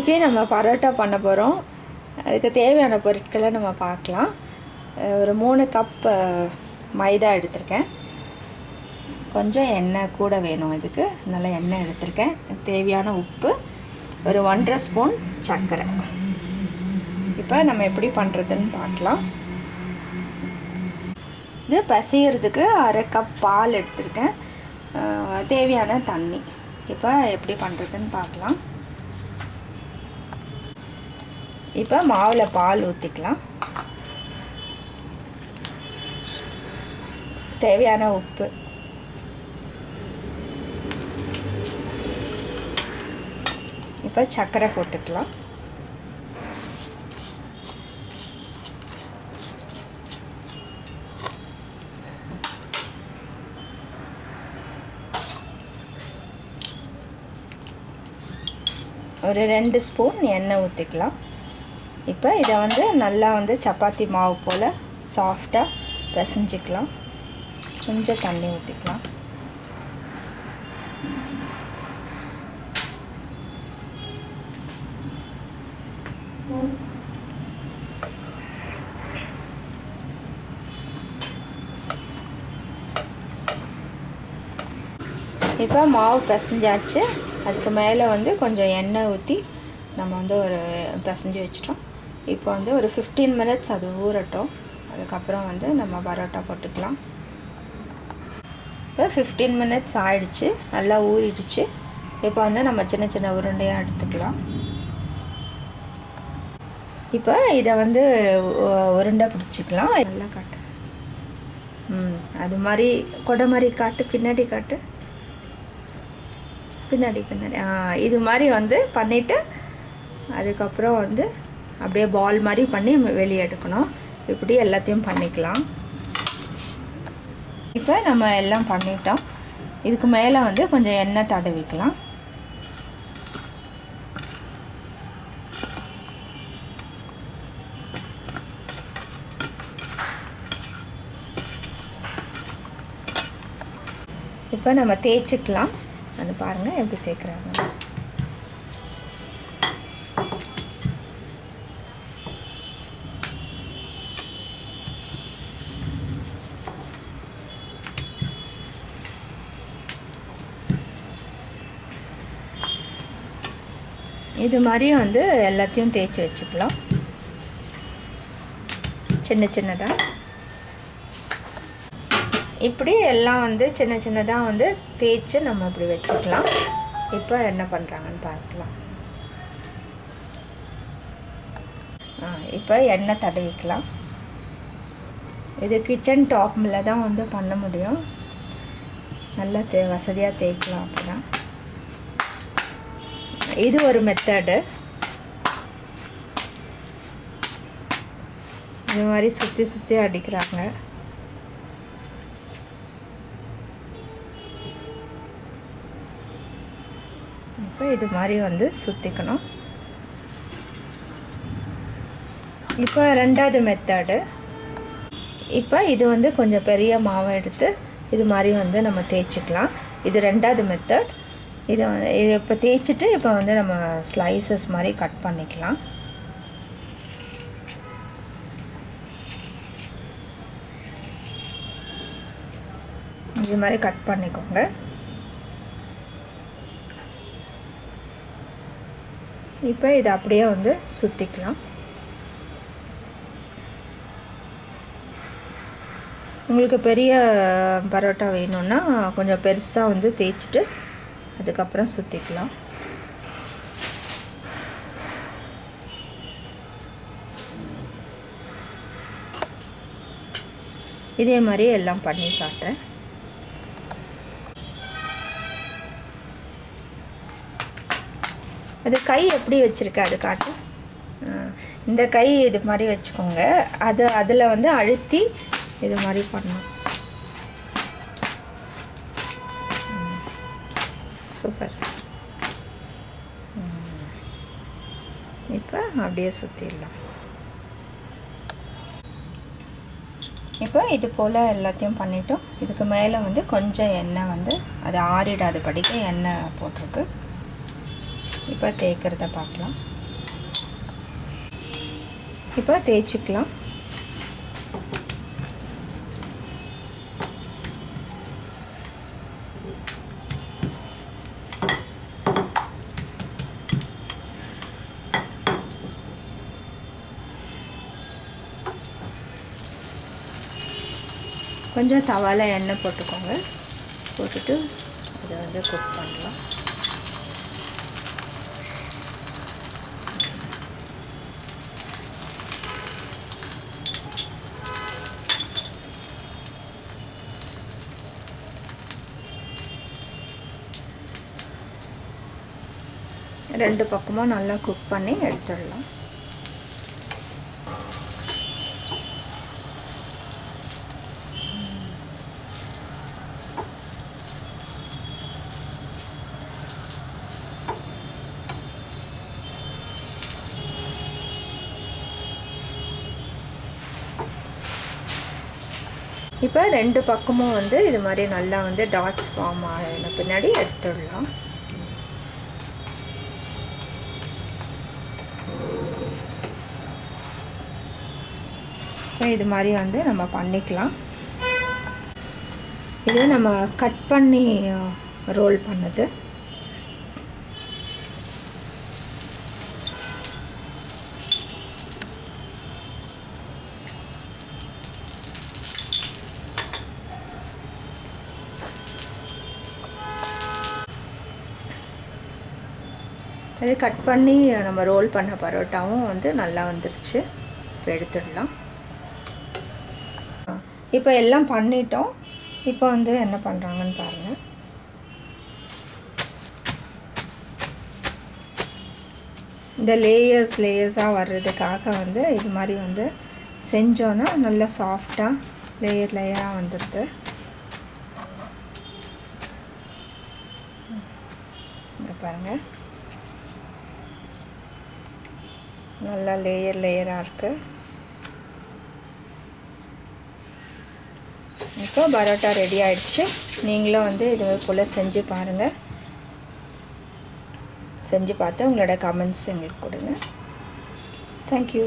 இன்றைக்கி நம்ம பரோட்டா பண்ண போகிறோம். அதுக்கு தேவையான பொருட்களை நம்ம பார்க்கலாம். ஒரு மூணு கப் மைதா எடுத்திருக்கேன். கொஞ்சம் எண்ணெய் கூட வேணும் இதுக்கு. நல்லா எண்ணெய் எடுத்திருக்கேன். தேவையான உப்பு ஒரு ஒன்றரை ஸ்பூன் சர்க்கரை. இப்போ நம்ம எப்படி பண்ணுறதுன்னு பார்க்கலாம். இது பசிகிறதுக்கு அரை கப் பால் எடுத்திருக்கேன். தேவையான தண்ணி. இப்போ எப்படி பண்ணுறதுன்னு பார்க்கலாம். இப்போ மாவில் பால் ஊற்றிக்கலாம் தேவையான உப்பு. இப்போ சர்க்கரை போட்டுக்கலாம். ஒரு ரெண்டு ஸ்பூன் எண்ணெய் ஊற்றிக்கலாம் இப்போ இதை வந்து நல்லா வந்து சப்பாத்தி மாவு போல் சாஃப்டாக பிசைஞ்சிக்கலாம். கொஞ்சம் தண்ணி ஊற்றிக்கலாம் இப்போ மாவு பிசைஞ்சாச்சு. அதுக்கு மேலே வந்து கொஞ்சம் எண்ணெய் ஊற்றி நம்ம வந்து ஒரு பிசைஞ்சு வச்சிட்டோம். இப்போ வந்து ஒரு ஃபிஃப்டீன் மினிட்ஸ் அது ஊறட்டும். அதுக்கப்புறம் வந்து நம்ம பரோட்டா போட்டுக்கலாம். இப்போ ஃபிஃப்டீன் மினிட்ஸ் ஆயிடுச்சு. நல்லா ஊறிடுச்சு. இப்போ வந்து நம்ம சின்ன சின்ன உருண்டையாக எடுத்துக்கலாம். இப்போ இதை வந்து உருண்டை பிடிச்சிக்கலாம். நல்லா காட்டு. ம் அது மாதிரி கொடை மாதிரி காட்டு பின்னாடி காட்டு. பின்னாடி பின்னாடி. இது மாதிரி வந்து பண்ணிவிட்டு அதுக்கப்புறம் வந்து அப்படியே பால் மாதிரி பண்ணி நம்ம வெளியே எடுக்கணும். இப்படி எல்லாத்தையும் பண்ணிக்கலாம். இப்போ நம்ம எல்லாம் பண்ணிட்டோம். இதுக்கு மேலே வந்து கொஞ்சம் எண்ணெய் தடவிக்கலாம். இப்போ நம்ம தேய்ச்சிக்கலாம். அது பாருங்கள் எப்படி தேய்க்கிறாங்க. இது மாதிரியும் வந்து எல்லாத்தையும் தேய்ச்சி வச்சுக்கலாம். சின்ன சின்னதாக இப்படி எல்லாம் வந்து சின்ன சின்னதாக வந்து தேய்ச்சி நம்ம இப்படி வச்சுக்கலாம். இப்போ என்ன பண்ணுறாங்கன்னு பார்க்கலாம். ஆ இப்போ எண்ணெய் தடவிக்கலாம். இது கிச்சன் டாப்பில் தான் வந்து பண்ண முடியும். நல்லா தே வசதியாக தேய்க்கலாம் அப்படிதான். இது ஒரு மெத்தடு இது மாதிரி சுற்றி சுற்றி அடிக்கிறாங்க. இப்போ இது மாதிரி வந்து சுற்றிக்கணும் இப்போ ரெண்டாவது மெத்தடு இப்போ இது வந்து கொஞ்சம் பெரிய மாவை எடுத்து இது மாதிரி வந்து நம்ம தேய்ச்சிக்கலாம். இது ரெண்டாவது மெத்தட் இதை வந்து இப்போ தேய்ச்சிட்டு இப்போ வந்து நம்ம ஸ்லைசஸ் மாதிரி கட் பண்ணிக்கலாம். இது மாதிரி கட் பண்ணிக்கோங்க. இப்போ இதை அப்படியே வந்து சுற்றிக்கலாம் உங்களுக்கு பெரிய பரோட்டா வேணும்னா கொஞ்சம் பெருசாக வந்து தேய்ச்சிட்டு அதுக்கப்புறம் சுற்றிக்கலாம் இதே மாதிரி எல்லாம் பண்ணி காட்டுறேன். அது கை எப்படி வச்சுருக்க அது காட்டு. இந்த கை இது மாதிரி வச்சுக்கோங்க. அது அதில் வந்து அழுத்தி இது மாதிரி பண்ணணும். சூப்பர். இப்போ அப்படியே சுற்றிடலாம் இப்போ இது போல் எல்லாத்தையும் பண்ணிட்டோம் இதுக்கு மேலே வந்து கொஞ்சம் எண்ணெய் வந்து அது ஆறிடாத படிக்க எண்ணெய் போட்டிருக்கு. இப்போ தேய்க்கிறத பார்க்கலாம். இப்போ தேய்ச்சிக்கலாம். கொஞ்சம் தவால எண்ணெய் போட்டுக்கோங்க. போட்டுட்டு இதை வந்து குக் பண்ணலாம். ரெண்டு பக்கமும் நல்லா குக் பண்ணி எடுத்துடலாம். இப்போ ரெண்டு பக்கமும் வந்து இது மாதிரி நல்லா வந்து டாட்ஸ் ஃபார்ம் ஆகின பின்னாடி எடுத்துடலாம். இது மாதிரி வந்து நம்ம பண்ணிக்கலாம். இது நம்ம கட் பண்ணி ரோல் பண்ணது. இது கட் பண்ணி நம்ம ரோல் பண்ண பரோட்டாவும் வந்து நல்லா வந்துருச்சு. இப்போ எடுத்துடலாம். இப்போ எல்லாம் பண்ணிட்டோம். இப்போ வந்து என்ன பண்ணுறாங்கன்னு பாருங்கள் இந்த லேயர்ஸ் லேயர்ஸாக வர்றதுக்காக வந்து இது மாதிரி வந்து செஞ்சோன்னா நல்லா சாஃப்டாக லேயர் லேயராக வந்துடுது பாருங்கள் நல்லா லேயர் லேயராக இருக்குது இப்போ பரோட்டா ரெடி ஆகிடுச்சு நீங்களும் வந்து இது போல் செஞ்சு பாருங்கள் செஞ்சு பார்த்து உங்களோட கமெண்ட்ஸ் எங்களுக்கு கொடுங்க. தேங்க்யூ